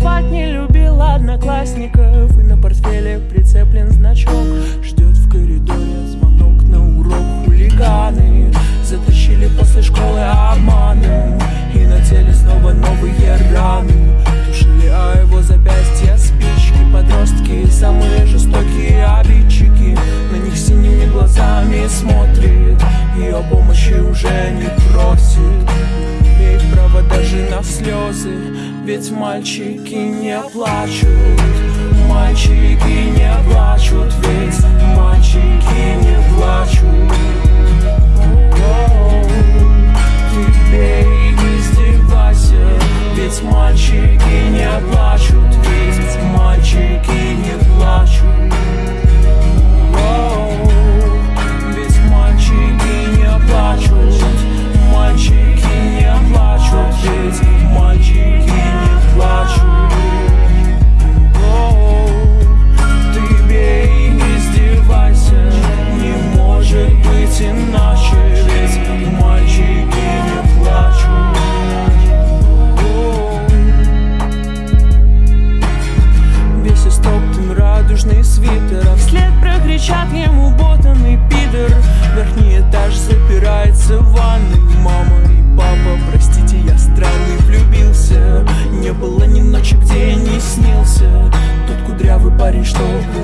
Рисовать не любила одноклассников. И на портфеле прицеплен значок. Ждет в коридоре звонок на урок Хулиганы. Затащили после школы обманом И на теле снова новые раны. Тушили о его запястья спички. Подростки самые жестокие обидчики. На них синими глазами смотрит. О помощи уже не просит. Имеет право даже на слезы Ведь мальчики не плачут дорожный свитер. А вслед прокричат ему ботанный пидор. Верхний этаж запирается в ванной. Мама и папа, простите, я странный влюбился. Не было ни ночи, где я не снился. Тот кудрявый парень, что был